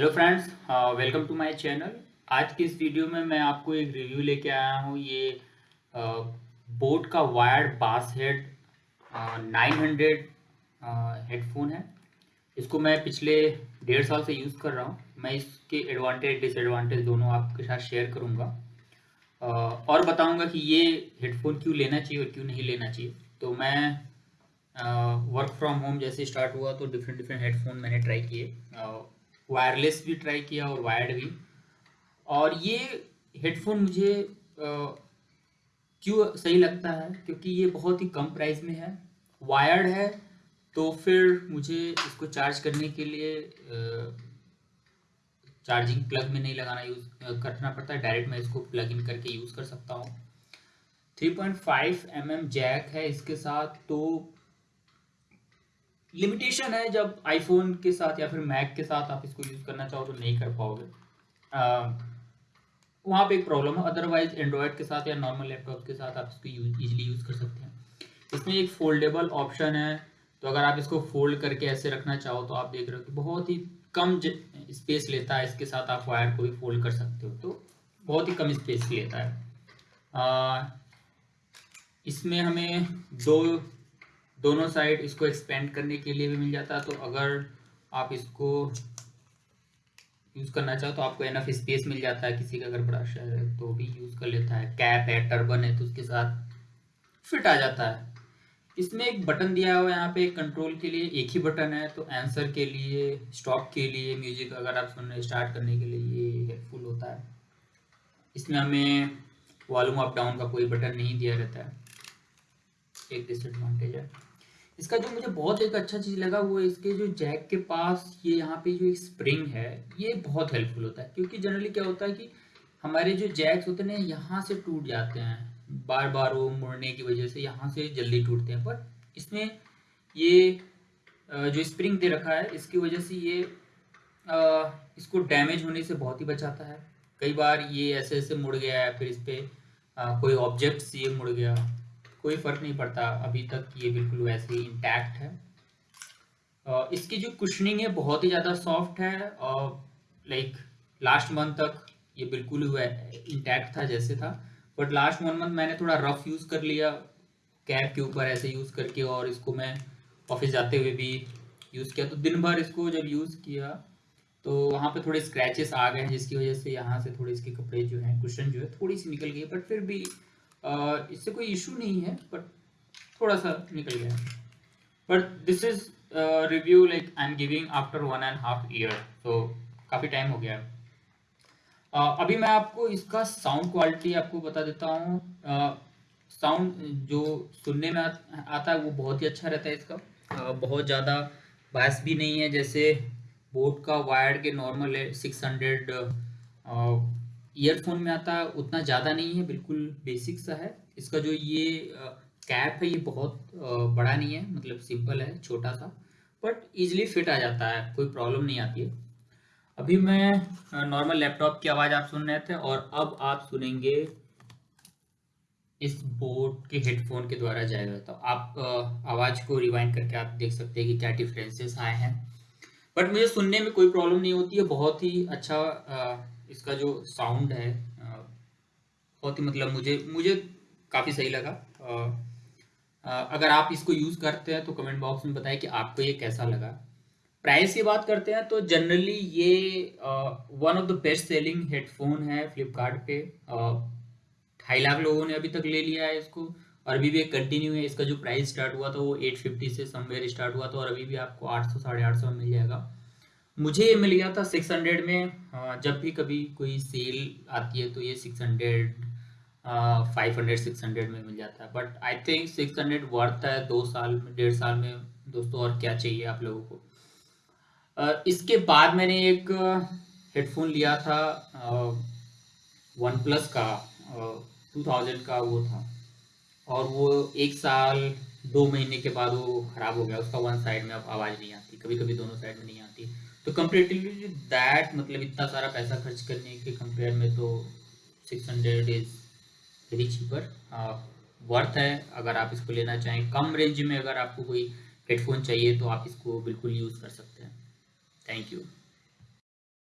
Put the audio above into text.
Hello friends welcome to my channel आज की इस वीडियो में मैं आपको एक रिव्यू लेके आया हूँ। ये बोट uh, का wired bass head nine hundred headphone है। इसको मैं पिछले डेढ़ साल से यूज़ कर रहा हूँ। मैं इसके एडवांटेज डिसएडवांटेज दोनों आपके साथ शेयर करूँगा। Uh, और बताऊँगा कि ये हेडफोन क्यों लेना चाहिए और क्यों नहीं लेना चाहिए। तो मैं वर्क फ्रॉम होम जैसे स्टार्ट हुआ तो डिफरेंट डिफरेंट हेडफोन मैंने ट्राई किए। Uh, वायरलेस भी ट्राई किया और वायर्ड भी। और ये हेडफोन मुझे क्यों सही लगता है? क्योंकि ये बहुत ही कम प्राइस में है। वायर्ड है तो फिर मुझे इसको चार्ज करने के लिए चार्जिंग प्लग में नहीं लगाना यूज़ करना पड़ता। है डायरेक्ट मैं इसको प्लग इन करके यूज़ कर सकता हूँ। 3.5 पॉइंट mm जैक है इसके साथ तो लिमिटेशन है जब आईफोन के साथ या फिर मैक के साथ आप इसको यूज़ करना चाहो तो नहीं कर पाओगे। वहाँ पे एक प्रॉब्लम है। अदरवाइज़ एंड्रॉयड के साथ या नॉर्मल लैपटॉप के साथ आप इसको ईजिली यूज़ कर सकते हैं। इसमें एक फोल्डेबल ऑप्शन है। तो अगर आप इसको फोल्ड करके ऐसे रखना चाहो तो आप देख रहे हो कि बहुत ही कम स्पेस लेता है। इसके साथ आप वायर को भी फोल्ड कर सकते हो। तो बहुत ही कम स्पेस लेता है। आ, इसमें हमें दो दोनों साइड इसको एक्सपेंड करने के लिए भी मिल जाता है। तो अगर आप इसको यूज़ करना चाहो तो आपको एनफ स्पेस मिल जाता है। किसी का अगर बड़ा शहर है तो भी यूज़ कर लेता है। कैप है टर्बन है तो उसके साथ फिट आ जाता है। इसमें एक बटन दिया हुआ है यहाँ पे कंट्रोल के लिए। एक ही बटन है तो आंसर के लिए स्टॉप के लिए म्यूज़िक अगर आप सुनने स्टार्ट करने के लिए ये हेल्पफुल होता है। इसमें हमें वॉल्यूम अप डाउन का कोई बटन नहीं दिया रहता है। एक डिसएडवांटेज है। इसका जो मुझे बहुत एक अच्छा चीज़ लगा वो इसके जो जैक के पास ये यहाँ पे जो स्प्रिंग है, ये बहुत हेल्पफुल होता है। क्योंकि जनरली क्या होता है कि हमारे जो जैक्स होते हैं यहाँ से टूट जाते हैं। बार बार वो मुड़ने की वजह से यहाँ से जल्दी टूटते हैं। पर इसमें ये जो स्प्रिंग दे रखा है, इसकी वजह से ये इसको डैमेज होने से बहुत ही बचाता है। कई बार ये ऐसे ऐसे मुड़ गया है, फिर इस पर कोई ऑब्जेक्ट्स ये मुड़ गया। कोई फ़र्क नहीं पड़ता, अभी तक ये बिल्कुल वैसे ही इंटैक्ट है। इसकी जो कुशनिंग है, बहुत ही ज़्यादा सॉफ्ट है और लाइक लास्ट मंथ तक ये बिल्कुल इंटैक्ट था जैसे था। बट लास्ट वन मंथ मैंने थोड़ा रफ यूज़ कर लिया कैब के ऊपर ऐसे यूज़ करके और इसको मैं ऑफ़िस जाते हुए भी यूज़ किया। तो दिन भर इसको जब यूज़ किया तो वहाँ पे थोड़े स्क्रैचेस आ गए हैं, जिसकी वजह से यहाँ से थोड़े इसके कपड़े जो हैं कुशन जो है, थोड़ी सी निकल गई बट फिर भी इससे कोई इशू नहीं है बट थोड़ा सा निकल गया but this is review like I am giving after one and half year तो काफ़ी टाइम हो गया है। uh, अभी मैं आपको इसका साउंड क्वालिटी आपको बता देता हूँ। साउंड जो सुनने में आता है वो बहुत ही अच्छा रहता है इसका। uh, बहुत ज़्यादा बायस भी नहीं है जैसे बोट का वायर के नॉर्मल है सिक्स हंड्रेड ईयरफोन में आता उतना ज़्यादा नहीं है, बिल्कुल बेसिक सा है। इसका जो ये कैप है, ये बहुत बड़ा नहीं है मतलब सिंपल है, छोटा सा बट इजीली फिट आ जाता है, कोई प्रॉब्लम नहीं आती है। अभी मैं नॉर्मल लैपटॉप की आवाज़ आप सुन रहे थे और अब आप सुनेंगे इस बोर्ड के हेडफोन के द्वारा जाएगा तो आप आवाज़ को रिवाइंड करके आप देख सकते हैं कि क्या डिफरेंसेस आए हैं। बट मुझे सुनने में कोई प्रॉब्लम नहीं होती है, बहुत ही अच्छा इसका जो साउंड है बहुत ही मतलब मुझे मुझे काफ़ी सही लगा। अगर आप इसको यूज़ करते हैं तो कमेंट बॉक्स में बताएँ कि आपको ये कैसा लगा। प्राइस की बात करते हैं तो जनरली ये one of the best selling headphone है फ्लिपकार्ट पे। ढाई लाख लोगों ने अभी तक ले लिया है इसको और अभी भी कंटिन्यू है। इसका जो प्राइस स्टार्ट हुआ था वो 850 से समवेयर स्टार्ट हुआ था और अभी भी आपको 800 साढ़े आठ सौ मिल जाएगा। मुझे ये मिल गया था सिक्स हंड्रेड में। जब भी कभी कोई सेल आती है तो ये six hundred five hundred six hundred में मिल जाता है। But I think six hundred worth है दो साल में डेढ़ साल में। दोस्तों, और क्या चाहिए आप लोगों को? इसके बाद मैंने एक हेडफोन लिया था वन प्लस का टू थाउज़ेंड का वो था। और वो एक साल दो महीने के बाद वो ख़राब हो गया, उसका वन साइड में अब आवाज़ नहीं आती कभी कभी दोनों साइड में नहीं आती। तो कंपेरेटिवली दैट मतलब इतना सारा पैसा खर्च करने के कंपेयर में तो six hundred is very cheaper worth है। अगर आप इसको लेना चाहें, कम रेंज में अगर आपको कोई हेडफोन चाहिए तो आप इसको बिल्कुल यूज़ कर सकते हैं। Thank you